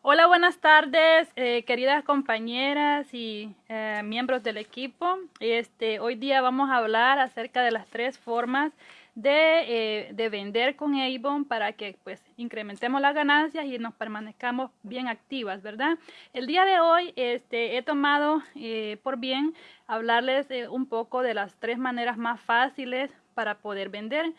Hola, buenas tardes, eh, queridas compañeras y eh, miembros del equipo. Este, hoy día vamos a hablar acerca de las tres formas de, eh, de, vender con Avon para que pues incrementemos las ganancias y nos permanezcamos bien activas, ¿verdad? El día de hoy este, he tomado por bien hablarles un poco de las tres maneras más fáciles para poder vender.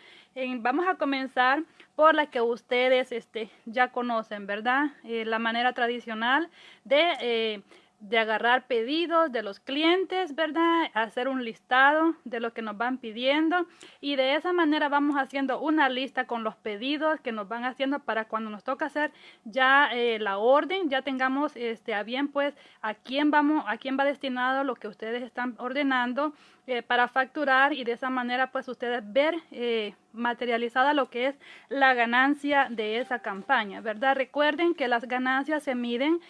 Vamos a comenzar por la que ustedes este, ya conocen, ¿verdad? Eh, la manera tradicional de eh, de agarrar pedidos de los clientes, ¿verdad? Hacer un listado de lo que nos van pidiendo y de esa manera vamos haciendo una lista con los pedidos que nos van haciendo para cuando nos toca hacer ya eh, la orden, ya tengamos este, a bien pues a quién vamos, a quién va destinado lo que ustedes están ordenando eh, para facturar y de esa manera pues ustedes ver eh, materializada lo que es la ganancia de esa campaña, ¿verdad? Recuerden que las ganancias se miden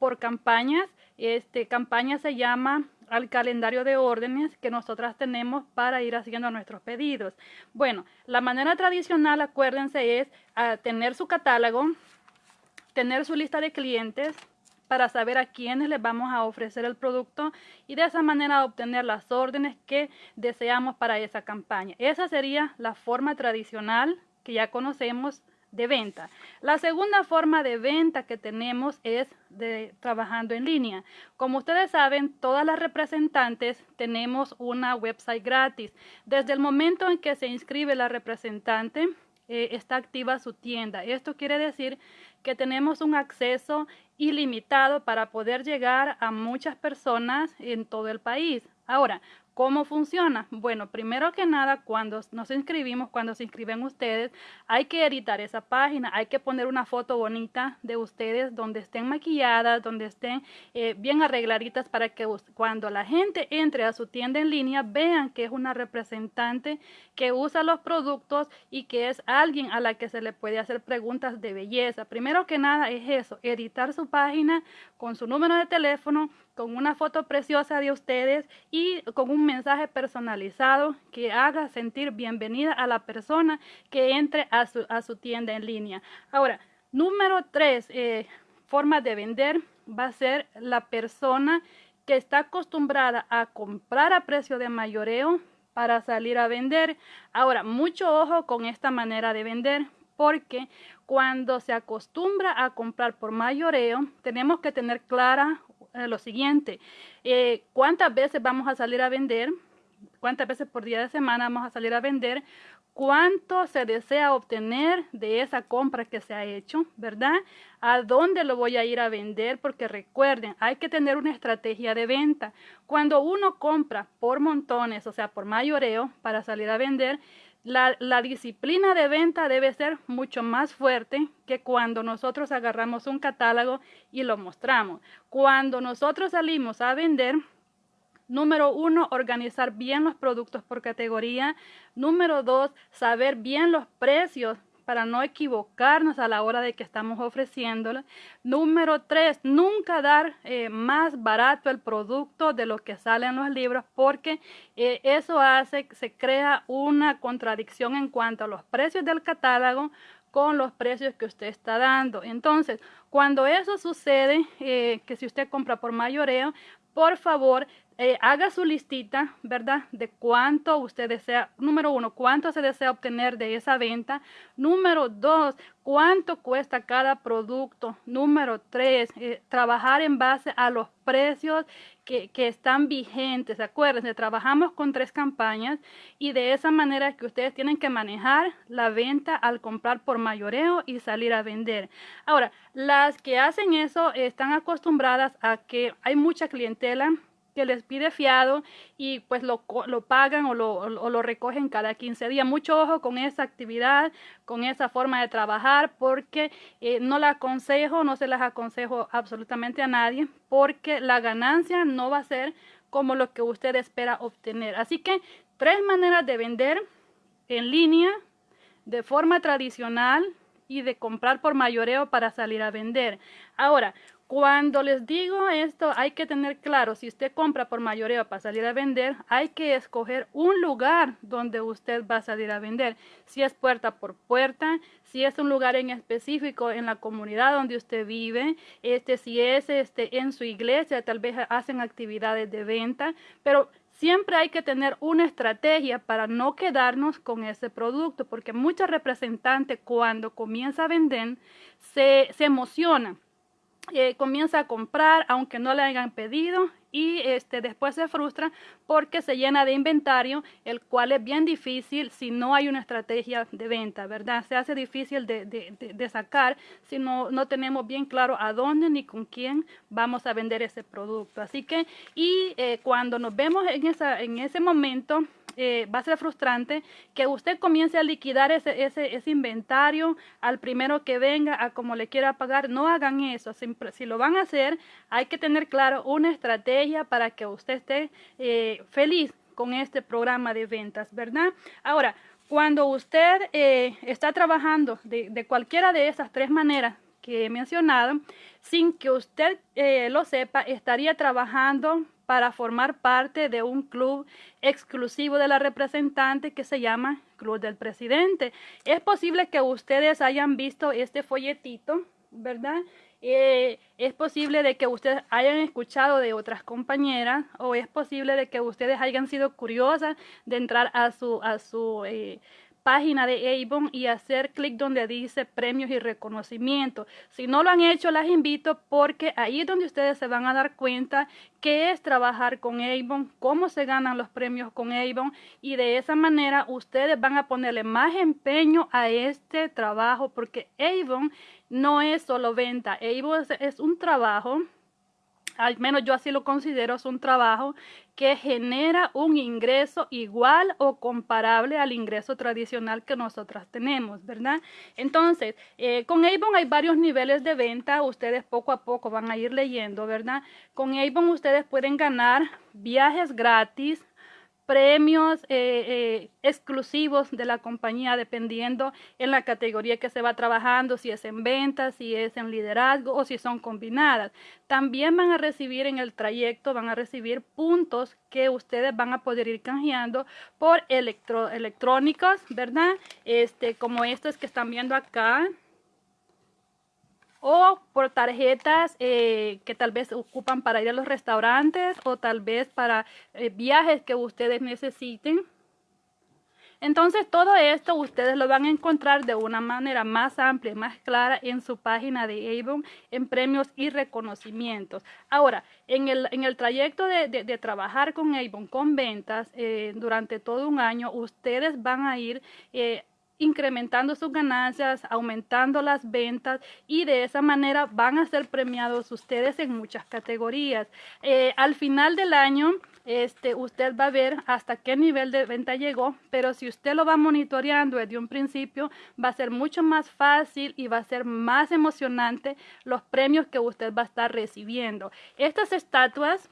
por campañas. Este campaña se llama al calendario de órdenes que nosotras tenemos para ir haciendo nuestros pedidos. Bueno, la manera tradicional, acuérdense, es ah, tener su catálogo, tener su lista de clientes para saber a quiénes les vamos a ofrecer el producto y de esa manera obtener las órdenes que deseamos para esa campaña. Esa sería la forma tradicional que ya conocemos de venta. La segunda forma de venta que tenemos es de trabajando en línea. Como ustedes saben, todas las representantes tenemos una website gratis. Desde el momento en que se inscribe la representante, eh, está activa su tienda. Esto quiere decir que tenemos un acceso ilimitado para poder llegar a muchas personas en todo el país. Ahora, ¿Cómo funciona? Bueno, primero que nada, cuando nos inscribimos, cuando se inscriben ustedes, hay que editar esa página, hay que poner una foto bonita de ustedes donde estén maquilladas, donde estén eh, bien arregladitas para que cuando la gente entre a su tienda en línea vean que es una representante que usa los productos y que es alguien a la que se le puede hacer preguntas de belleza. Primero que nada es eso, editar su página con su número de teléfono, con una foto preciosa de ustedes y con un mensaje personalizado que haga sentir bienvenida a la persona que entre a su, a su tienda en línea. Ahora, número tres, eh, forma de vender va a ser la persona que está acostumbrada a comprar a precio de mayoreo para salir a vender. Ahora, mucho ojo con esta manera de vender porque cuando se acostumbra a comprar por mayoreo, tenemos que tener clara eh, lo siguiente, eh, ¿cuántas veces vamos a salir a vender? ¿Cuántas veces por día de semana vamos a salir a vender? ¿Cuánto se desea obtener de esa compra que se ha hecho? ¿Verdad? ¿A dónde lo voy a ir a vender? Porque recuerden, hay que tener una estrategia de venta. Cuando uno compra por montones, o sea, por mayoreo, para salir a vender, la, disciplina de venta debe ser mucho más fuerte que cuando nosotros agarramos un catálogo y lo mostramos. Cuando nosotros salimos a vender, número uno, organizar bien los productos por categoría. Número dos, saber bien los precios para no equivocarnos a la hora de que estamos ofreciéndolo. Número tres, nunca dar eh, más barato el producto de lo que sale en los libros porque eh, eso hace, que se crea una contradicción en cuanto a los precios del catálogo con los precios que usted está dando. Entonces, cuando eso sucede, eh, que si usted compra por mayoreo, por favor, eh, haga su listita, ¿verdad? De cuánto usted desea, número uno, cuánto se desea obtener de esa venta. Número dos, cuánto cuesta cada producto. Número tres, eh, trabajar en base a los precios que, que, están vigentes. Acuérdense, trabajamos con tres campañas y de esa manera que ustedes tienen que manejar la venta al comprar por mayoreo y salir a vender. Ahora, las que hacen eso están acostumbradas a que hay mucha clientela que les pide fiado y pues lo, lo pagan o lo, lo, recogen cada 15 días. Mucho ojo con esa actividad, con esa forma de trabajar, porque eh, no la aconsejo, no se las aconsejo absolutamente a nadie, porque la ganancia no va a ser como lo que usted espera obtener. Así que tres maneras de vender en línea, de forma tradicional, y de comprar por mayoreo para salir a vender. Ahora, cuando les digo esto, hay que tener claro, si usted compra por mayoreo para salir a vender, hay que escoger un lugar donde usted va a salir a vender. Si es puerta por puerta, si es un lugar en específico en la comunidad donde usted vive, este, si es este, en su iglesia, tal vez hacen actividades de venta, pero siempre hay que tener una estrategia para no quedarnos con ese producto, porque muchos representantes cuando comienza a vender se, se emocionan eh, comienza a comprar aunque no le hayan pedido y este, después se frustra porque se llena de inventario, el cual es bien difícil si no hay una estrategia de venta, ¿verdad? Se hace difícil de, de, sacar si no, no tenemos bien claro a dónde ni con quién vamos a vender ese producto. Así que, y eh, cuando nos vemos en, esa, en ese momento, eh, va a ser frustrante que usted comience a liquidar ese, ese, inventario al primero que venga, a como le quiera pagar. No hagan eso. Si, lo van a hacer, hay que tener claro una estrategia para que usted esté eh, feliz con este programa de ventas, ¿verdad? Ahora, cuando usted eh, está trabajando de, de, cualquiera de esas tres maneras que he mencionado, sin que usted lo sepa, estaría trabajando para formar parte de un club exclusivo de la representante que se llama Club del Presidente. Es posible que ustedes hayan visto este folletito, ¿verdad? Eh, es posible de que ustedes hayan escuchado de otras compañeras o es posible de que ustedes hayan sido curiosas de entrar a su, a su eh, página de Avon y hacer clic donde dice premios y reconocimiento. Si no lo han hecho, las invito porque ahí es donde ustedes se van a dar cuenta qué es trabajar con Avon, cómo se ganan los premios con Avon y de esa manera ustedes van a ponerle más empeño a este trabajo porque Avon no es solo venta, Avon es un trabajo al menos yo así lo considero, es un trabajo que genera un ingreso igual o comparable al ingreso tradicional que nosotras tenemos, ¿verdad? Entonces, eh, con Avon hay varios niveles de venta, ustedes poco a poco van a ir leyendo, ¿verdad? Con Avon ustedes pueden ganar viajes gratis, premios eh, eh, exclusivos de la compañía dependiendo en la categoría que se va trabajando, si es en ventas, si es en liderazgo o si son combinadas. También van a recibir en el trayecto, van a recibir puntos que ustedes van a poder ir canjeando por electro, electrónicos, ¿verdad? Este, como estos que están viendo acá o por tarjetas eh, que tal vez ocupan para ir a los restaurantes o tal vez para eh, viajes que ustedes necesiten. Entonces todo esto ustedes lo van a encontrar de una manera más amplia y más clara en su página de Avon en premios y reconocimientos. Ahora, en el, en el trayecto de, de, trabajar con Avon con ventas eh, durante todo un año, ustedes van a ir incrementando sus ganancias, aumentando las ventas y de esa manera van a ser premiados ustedes en muchas categorías. Eh, al final del año, este, usted va a ver hasta qué nivel de venta llegó, pero si usted lo va monitoreando desde un principio, va a ser mucho más fácil y va a ser más emocionante los premios que usted va a estar recibiendo. Estas estatuas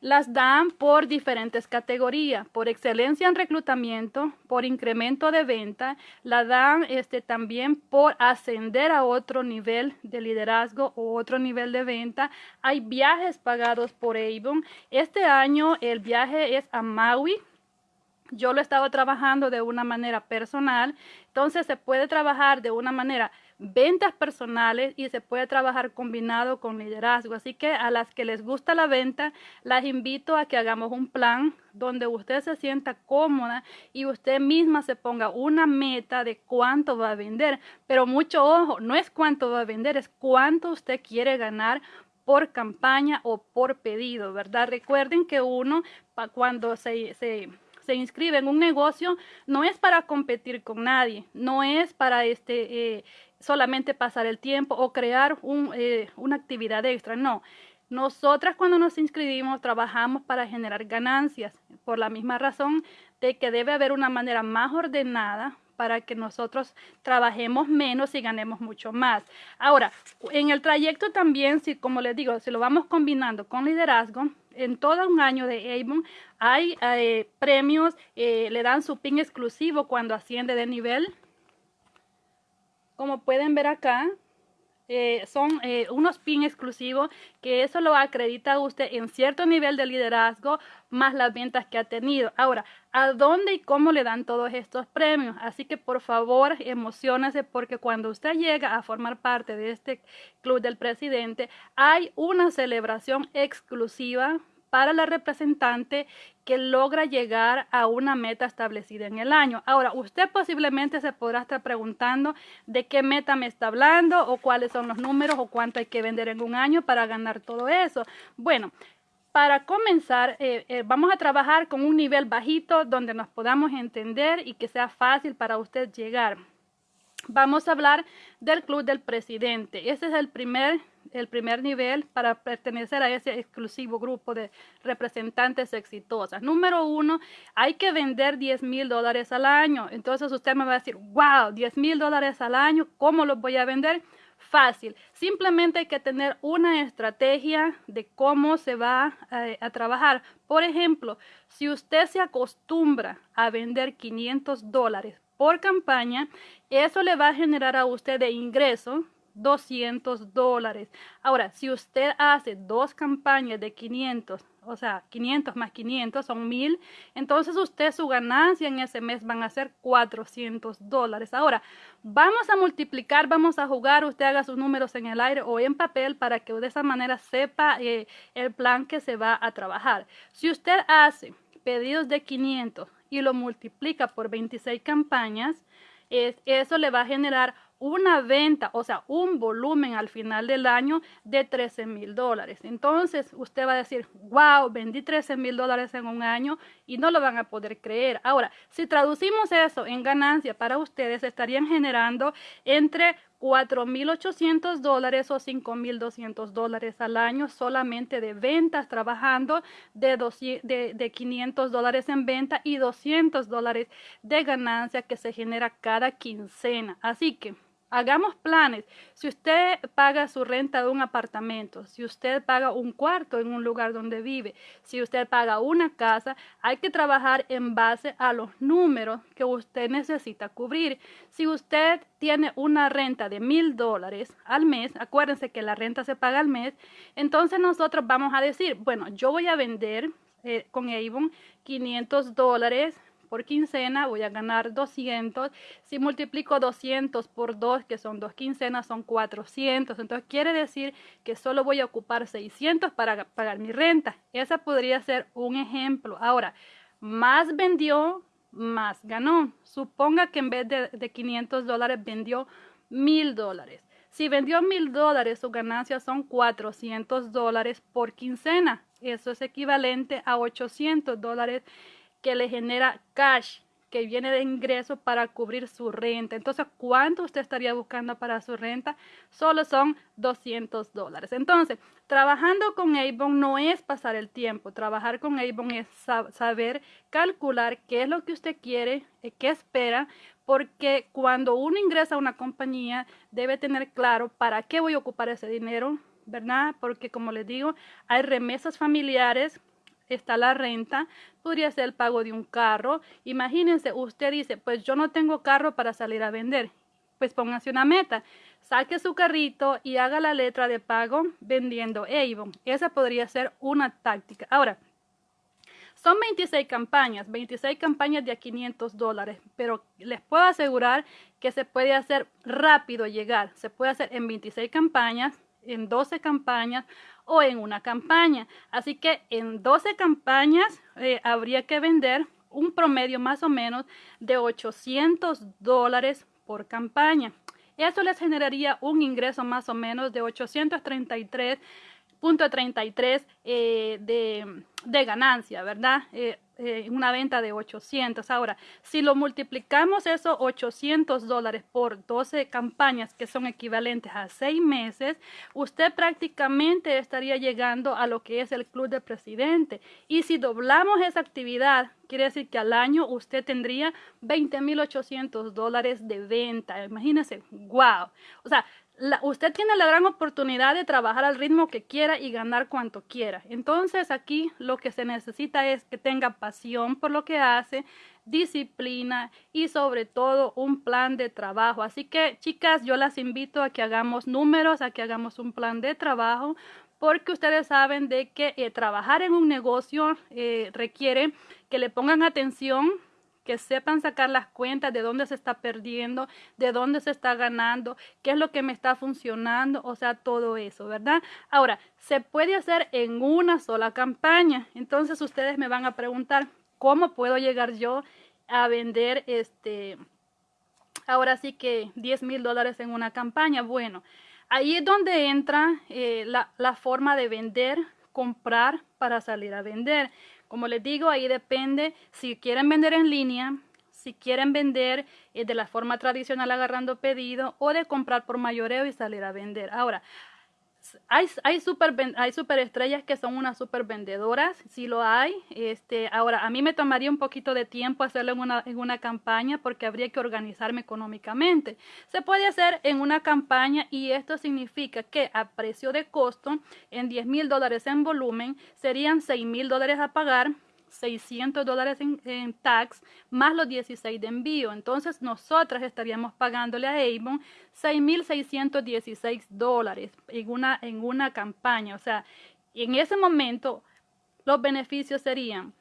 las dan por diferentes categorías, por excelencia en reclutamiento, por incremento de venta, la dan este, también por ascender a otro nivel de liderazgo o otro nivel de venta. Hay viajes pagados por Avon. Este año el viaje es a Maui, yo lo he estado trabajando de una manera personal, entonces se puede trabajar de una manera ventas personales y se puede trabajar combinado con liderazgo. Así que a las que les gusta la venta, las invito a que hagamos un plan donde usted se sienta cómoda y usted misma se ponga una meta de cuánto va a vender. Pero mucho ojo, no es cuánto va a vender, es cuánto usted quiere ganar por campaña o por pedido, ¿verdad? Recuerden que uno cuando se, se se inscribe en un negocio no es para competir con nadie, no es para este, eh, solamente pasar el tiempo o crear un, eh, una actividad extra, no. Nosotras cuando nos inscribimos trabajamos para generar ganancias, por la misma razón de que debe haber una manera más ordenada para que nosotros trabajemos menos y ganemos mucho más. Ahora, en el trayecto también, si como les digo, si lo vamos combinando con liderazgo, en todo un año de Avon hay eh, premios, eh, le dan su pin exclusivo cuando asciende de nivel. como pueden ver acá, eh, son eh, unos PIN exclusivos que eso lo acredita usted en cierto nivel de liderazgo más las ventas que ha tenido. Ahora, ¿a dónde y cómo le dan todos estos premios? Así que por favor, emocionese porque cuando usted llega a formar parte de este club del presidente, hay una celebración exclusiva para la representante que logra llegar a una meta establecida en el año. Ahora, usted posiblemente se podrá estar preguntando de qué meta me está hablando o cuáles son los números o cuánto hay que vender en un año para ganar todo eso. Bueno, para comenzar, eh, eh, vamos a trabajar con un nivel bajito donde nos podamos entender y que sea fácil para usted llegar. Vamos a hablar del Club del Presidente. Ese es el primer el primer nivel para pertenecer a ese exclusivo grupo de representantes exitosas. Número uno, hay que vender 10 mil dólares al año. Entonces usted me va a decir, wow, 10 mil dólares al año, ¿cómo los voy a vender? Fácil, simplemente hay que tener una estrategia de cómo se va eh, a trabajar. Por ejemplo, si usted se acostumbra a vender 500 dólares por campaña, eso le va a generar a usted de ingreso 200 dólares. Ahora, si usted hace dos campañas de 500, o sea, 500 más 500 son 1000, entonces usted su ganancia en ese mes van a ser 400 dólares. Ahora, vamos a multiplicar, vamos a jugar, usted haga sus números en el aire o en papel para que de esa manera sepa eh, el plan que se va a trabajar. Si usted hace pedidos de 500 y lo multiplica por 26 campañas, es, eso le va a generar una venta, o sea, un volumen al final del año de 13 mil dólares. Entonces usted va a decir, wow, vendí 13 mil dólares en un año y no lo van a poder creer. Ahora, si traducimos eso en ganancia para ustedes, estarían generando entre 4.800 dólares o 5.200 dólares al año solamente de ventas, trabajando de, de, de 500 dólares en venta y 200 dólares de ganancia que se genera cada quincena. Así que Hagamos planes. Si usted paga su renta de un apartamento, si usted paga un cuarto en un lugar donde vive, si usted paga una casa, hay que trabajar en base a los números que usted necesita cubrir. Si usted tiene una renta de mil dólares al mes, acuérdense que la renta se paga al mes, entonces nosotros vamos a decir, bueno, yo voy a vender eh, con Avon 500 dólares por quincena voy a ganar 200. Si multiplico 200 por 2, que son dos quincenas, son 400. Entonces quiere decir que solo voy a ocupar 600 para pagar mi renta. Esa podría ser un ejemplo. Ahora, más vendió, más ganó. Suponga que en vez de, de 500 dólares vendió 1000 dólares. Si vendió 1000 dólares, su ganancia son 400 dólares por quincena. Eso es equivalente a 800 dólares que le genera cash que viene de ingresos para cubrir su renta. Entonces, ¿cuánto usted estaría buscando para su renta? Solo son 200 dólares. Entonces, trabajando con Avon no es pasar el tiempo. Trabajar con Avon es saber calcular qué es lo que usted quiere, eh, qué espera, porque cuando uno ingresa a una compañía debe tener claro para qué voy a ocupar ese dinero, ¿verdad? Porque como les digo, hay remesas familiares está la renta, podría ser el pago de un carro. Imagínense, usted dice, pues yo no tengo carro para salir a vender. Pues póngase una meta, saque su carrito y haga la letra de pago vendiendo Avon. Esa podría ser una táctica. Ahora, son 26 campañas, 26 campañas de a 500 dólares, pero les puedo asegurar que se puede hacer rápido llegar. Se puede hacer en 26 campañas, en 12 campañas o en una campaña. Así que en 12 campañas eh, habría que vender un promedio más o menos de 800 dólares por campaña. Eso les generaría un ingreso más o menos de 833.33 eh, de, de, ganancia, ¿verdad? Eh, eh, una venta de 800. Ahora, si lo multiplicamos esos 800 dólares por 12 campañas que son equivalentes a 6 meses, usted prácticamente estaría llegando a lo que es el club de presidente. Y si doblamos esa actividad, quiere decir que al año usted tendría 20.800 dólares de venta. Imagínense, wow. O sea, usted tiene la gran oportunidad de trabajar al ritmo que quiera y ganar cuanto quiera. Entonces aquí lo que se necesita es que tenga pasión por lo que hace, disciplina y sobre todo un plan de trabajo. Así que chicas, yo las invito a que hagamos números, a que hagamos un plan de trabajo porque ustedes saben de que eh, trabajar en un negocio eh, requiere que le pongan atención que sepan sacar las cuentas de dónde se está perdiendo, de dónde se está ganando, qué es lo que me está funcionando, o sea, todo eso, ¿verdad? Ahora, se puede hacer en una sola campaña. Entonces ustedes me van a preguntar, ¿cómo puedo llegar yo a vender este, ahora sí que 10 mil dólares en una campaña? Bueno, ahí es donde entra eh, la, la forma de vender, comprar para salir a vender. Como les digo, ahí depende si quieren vender en línea, si quieren vender eh, de la forma tradicional agarrando pedido o de comprar por mayoreo y salir a vender. Ahora, hay, hay, super, hay super estrellas que son unas super vendedoras, sí lo hay. Este, ahora, a mí me tomaría un poquito de tiempo hacerlo en una, en una campaña porque habría que organizarme económicamente. Se puede hacer en una campaña y esto significa que a precio de costo, en 10 mil dólares en volumen, serían 6 mil dólares a pagar 600 dólares en, tax más los 16 de envío. Entonces nosotras estaríamos pagándole a Avon 6.616 dólares en una, en una campaña. O sea, en ese momento los beneficios serían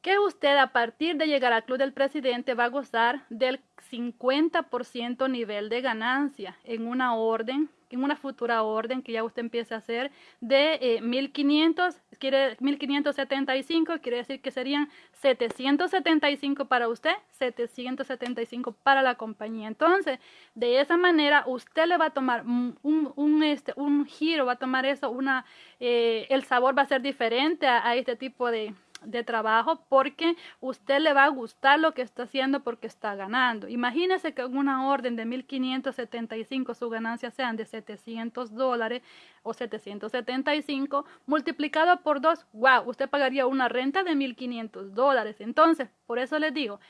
que usted a partir de llegar al Club del Presidente va a gozar del 50% nivel de ganancia en una orden en una futura orden que ya usted empiece a hacer de 1500, eh, quiere 1575, quiere decir que serían 775 para usted, 775 para la compañía. Entonces, de esa manera usted le va a tomar un, un, este, un giro, va a tomar eso, una, eh, el sabor va a ser diferente a este tipo de, de trabajo porque usted le va a gustar lo que está haciendo porque está ganando. Imagínese que en una orden de 1575 su ganancia sean de 700 dólares o 775 multiplicado por dos, wow, usted pagaría una renta de 1500 dólares. Entonces, por eso les digo,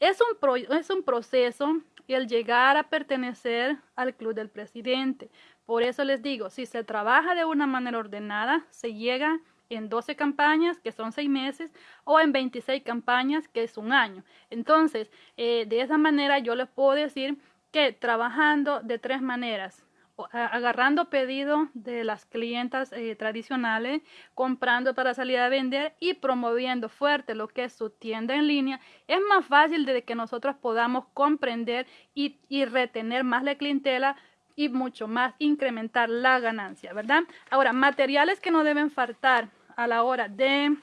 es, un es un proceso el llegar a pertenecer al club del presidente. Por eso les digo, si se trabaja de una manera ordenada, se llega en 12 campañas, que son 6 meses, o en 26 campañas, que es un año. Entonces, eh, de esa manera yo les puedo decir que trabajando de tres maneras, agarrando pedido de las clientas eh, tradicionales, comprando para salir a vender y promoviendo fuerte lo que es su tienda en línea, es más fácil de que nosotros podamos comprender y, y retener más la clientela y mucho más incrementar la ganancia, ¿verdad? Ahora, materiales que no deben faltar a la hora de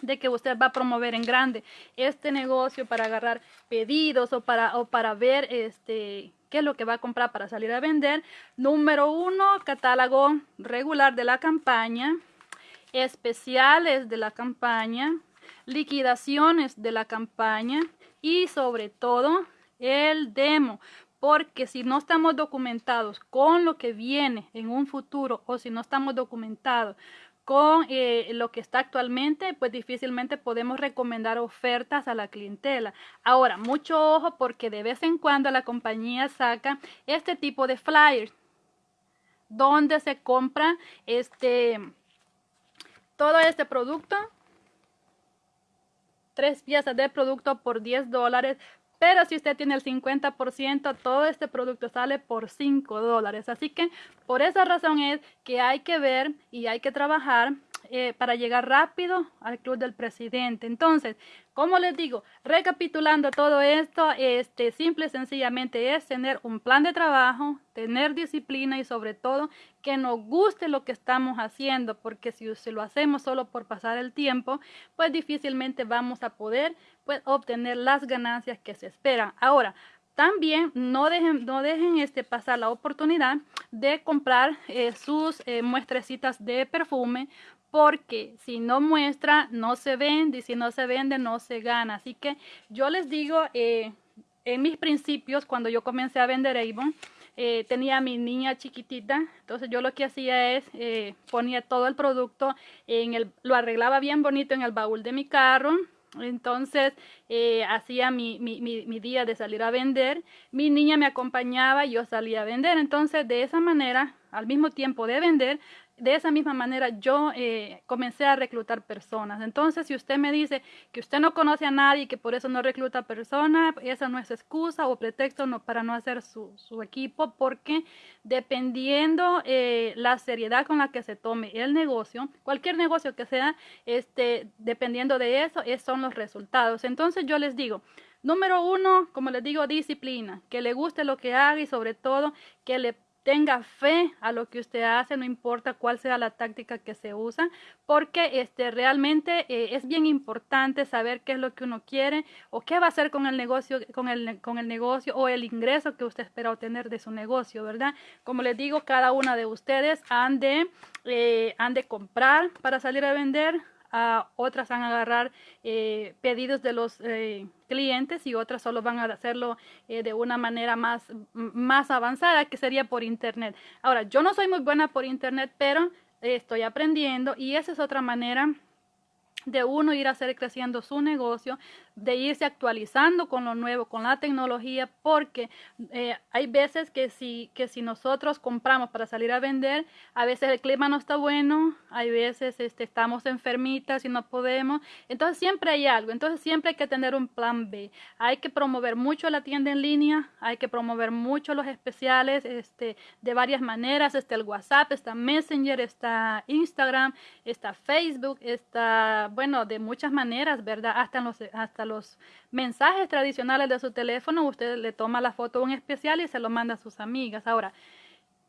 de que usted va a promover en grande este negocio para agarrar pedidos o para, o para ver este qué es lo que va a comprar para salir a vender. Número uno, catálogo regular de la campaña, especiales de la campaña, liquidaciones de la campaña y sobre todo el demo porque si no estamos documentados con lo que viene en un futuro o si no estamos documentados con eh, lo que está actualmente, pues difícilmente podemos recomendar ofertas a la clientela. Ahora, mucho ojo porque de vez en cuando la compañía saca este tipo de flyers donde se compra este todo este producto tres piezas de producto por 10 dólares pero si usted tiene el 50%, todo este producto sale por 5 dólares. Así que por esa razón es que hay que ver y hay que trabajar eh, para llegar rápido al club del presidente. Entonces, como les digo, recapitulando todo esto, este simple y sencillamente es tener un plan de trabajo, tener disciplina y sobre todo que nos guste lo que estamos haciendo, porque si, lo hacemos solo por pasar el tiempo, pues difícilmente vamos a poder pues, obtener las ganancias que se esperan. Ahora, también no dejen, no dejen este, pasar la oportunidad de comprar eh, sus eh, muestrecitas de perfume porque si no muestra, no se vende y si no se vende, no se gana. Así que yo les digo, eh, en mis principios, cuando yo comencé a vender Avon, eh, tenía a mi niña chiquitita, entonces yo lo que hacía es eh, ponía todo el producto, en el, lo arreglaba bien bonito en el baúl de mi carro, Entonces eh, hacía mi, mi, mi, día de salir a vender, mi niña me acompañaba y yo salía a vender. Entonces de esa manera, al mismo tiempo de vender, de esa misma manera yo eh, comencé a reclutar personas. Entonces, si usted me dice que usted no conoce a nadie y que por eso no recluta personas, esa no es excusa o pretexto no, para no hacer su, su equipo, porque dependiendo eh, la seriedad con la que se tome el negocio, cualquier negocio que sea, este, dependiendo de eso, esos son los resultados. Entonces, yo les digo, Número uno, como les digo, disciplina, que le guste lo que haga y sobre todo que le tenga fe a lo que usted hace, no importa cuál sea la táctica que se usa, porque este, realmente eh, es bien importante saber qué es lo que uno quiere o qué va a hacer con el negocio, con el, con el negocio o el ingreso que usted espera obtener de su negocio, ¿verdad? Como les digo, cada una de ustedes han de, eh, han de comprar para salir a vender, otras van a agarrar eh, pedidos de los eh, clientes y otras solo van a hacerlo eh, de una manera más, más avanzada que sería por internet. Ahora, yo no soy muy buena por internet, pero estoy aprendiendo y esa es otra manera de uno ir a hacer creciendo su negocio, de irse actualizando con lo nuevo, con la tecnología, porque eh, hay veces que si, que si nosotros compramos para salir a vender, a veces el clima no está bueno, hay veces este, estamos enfermitas y no podemos, entonces siempre hay algo, entonces siempre hay que tener un plan B, hay que promover mucho la tienda en línea, hay que promover mucho los especiales este, de varias maneras, está el WhatsApp, está Messenger, está Instagram, está Facebook, está, bueno, de muchas maneras, ¿verdad? Hasta los, hasta los mensajes tradicionales de su teléfono, usted le toma la foto un especial y se lo manda a sus amigas. Ahora,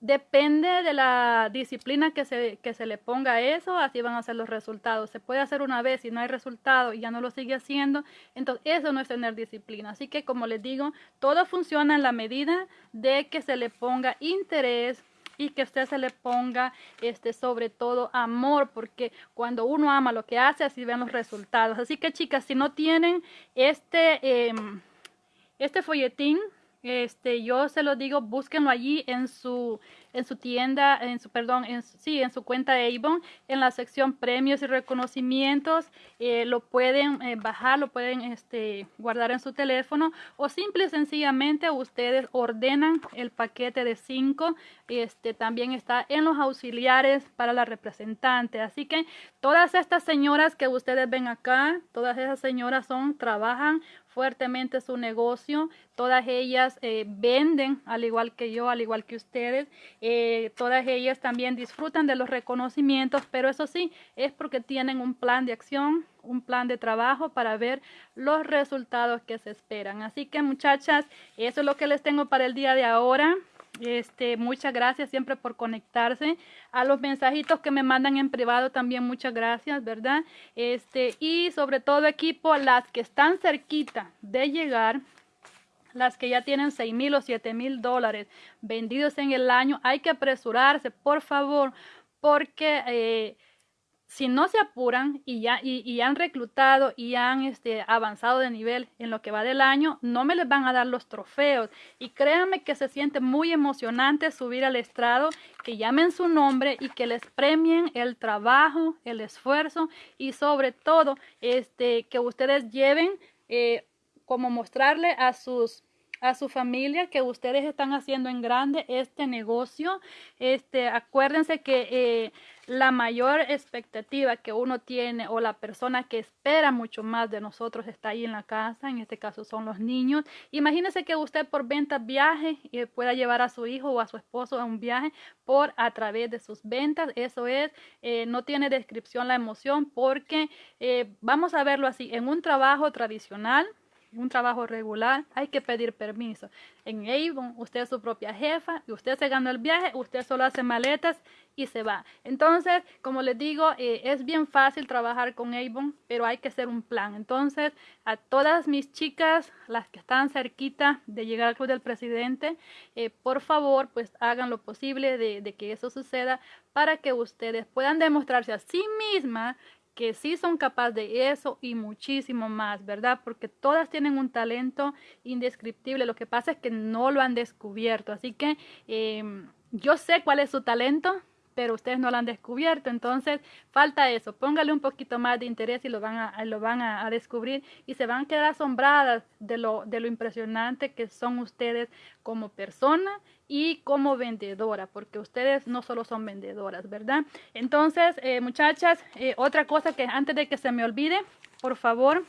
depende de la disciplina que se, que se le ponga a eso, así van a ser los resultados. Se puede hacer una vez y no hay resultado y ya no lo sigue haciendo, entonces eso no es tener disciplina. Así que como les digo, todo funciona en la medida de que se le ponga interés, y que usted se le ponga este sobre todo amor porque cuando uno ama lo que hace así ven los resultados. Así que chicas si no tienen este em, este folletín este yo se lo digo búsquenlo allí en su en su tienda, en su, perdón, en sí, en su cuenta de Avon, en la sección premios y reconocimientos, eh, lo pueden eh, bajar, lo pueden este, guardar en su teléfono o simple y sencillamente ustedes ordenan el paquete de 5, este, también está en los auxiliares para la representante, así que todas estas señoras que ustedes ven acá, todas esas señoras son, trabajan fuertemente su negocio. Todas ellas eh, venden, al igual que yo, al igual que ustedes. Eh, todas ellas también disfrutan de los reconocimientos, pero eso sí, es porque tienen un plan de acción, un plan de trabajo para ver los resultados que se esperan. Así que muchachas, eso es lo que les tengo para el día de ahora. Este, muchas gracias siempre por conectarse. A los mensajitos que me mandan en privado también muchas gracias, ¿verdad? Este, y sobre todo equipo, las que están cerquita de llegar, las que ya tienen 6 mil o 7 mil dólares vendidos en el año, hay que apresurarse, por favor, porque eh, si no se apuran y ya y, han reclutado y han este, avanzado de nivel en lo que va del año, no me les van a dar los trofeos. Y créanme que se siente muy emocionante subir al estrado, que llamen su nombre y que les premien el trabajo, el esfuerzo y sobre todo este, que ustedes lleven eh, como mostrarle a sus a su familia que ustedes están haciendo en grande este negocio. Este, acuérdense que eh, la mayor expectativa que uno tiene o la persona que espera mucho más de nosotros está ahí en la casa, en este caso son los niños. Imagínese que usted por ventas viaje y pueda llevar a su hijo o a su esposo a un viaje por a través de sus ventas. Eso es, eh, no tiene descripción la emoción porque eh, vamos a verlo así, en un trabajo tradicional, un trabajo regular, hay que pedir permiso. En Avon, usted es su propia jefa y usted se gana el viaje, usted solo hace maletas y se va. Entonces, como les digo, eh, es bien fácil trabajar con Avon, pero hay que hacer un plan. Entonces, a todas mis chicas, las que están cerquita de llegar al club del presidente, eh, por favor, pues hagan lo posible de, de que eso suceda para que ustedes puedan demostrarse a sí mismas que sí son capaces de eso y muchísimo más, ¿verdad? Porque todas tienen un talento indescriptible. Lo que pasa es que no lo han descubierto. Así que em, yo sé cuál es su talento, pero ustedes no lo han descubierto. Entonces, falta eso. Póngale un poquito más de interés y lo van a, lo van a, descubrir y se van a quedar asombradas de lo, de lo impresionante que son ustedes como persona y como vendedora, porque ustedes no solo son vendedoras, ¿verdad? Entonces, eh, muchachas, eh, otra cosa que antes de que se me olvide, por favor,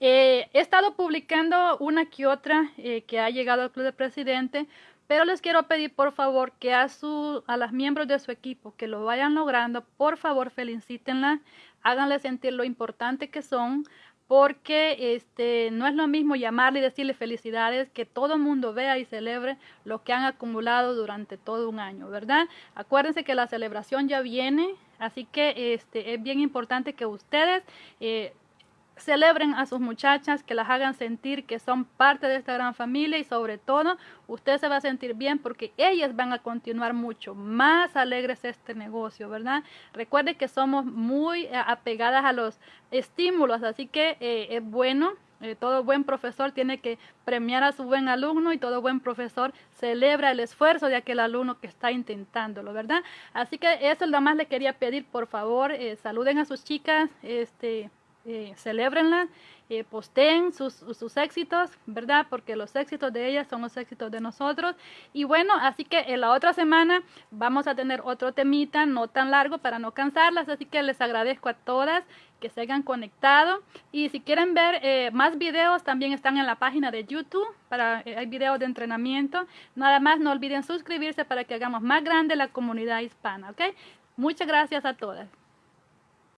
eh, he estado publicando una que otra que ha llegado al Club de Presidente, pero les quiero pedir por favor que a, su, a las miembros de su equipo que lo vayan logrando, por favor felicítenla, háganle sentir lo importante que son, porque este, no es lo mismo llamarle y decirle felicidades que todo el mundo vea y celebre lo que han acumulado durante todo un año, ¿verdad? Acuérdense que la celebración ya viene, así que este, es bien importante que ustedes eh, celebren a sus muchachas, que las hagan sentir que son parte de esta gran familia y sobre todo usted se va a sentir bien porque ellas van a continuar mucho más alegres este negocio, ¿verdad? Recuerde que somos muy eh, apegadas a los estímulos, así que eh, es bueno. Eh, todo buen profesor tiene que premiar a su buen alumno y todo buen profesor celebra el esfuerzo de aquel alumno que está intentándolo, ¿verdad? Así que eso es lo más le quería pedir, por favor, saluden a sus chicas, este, eh, celebrenla, eh, posteen sus, sus, éxitos, ¿verdad? Porque los éxitos de ellas son los éxitos de nosotros. Y bueno, así que en la otra semana vamos a tener otro temita, no tan largo para no cansarlas, así que les agradezco a todas que se hayan conectado. Y si quieren ver eh, más videos, también están en la página de YouTube, para, eh, hay videos de entrenamiento. Nada más no olviden suscribirse para que hagamos más grande la comunidad hispana, ¿ok? Muchas gracias a todas.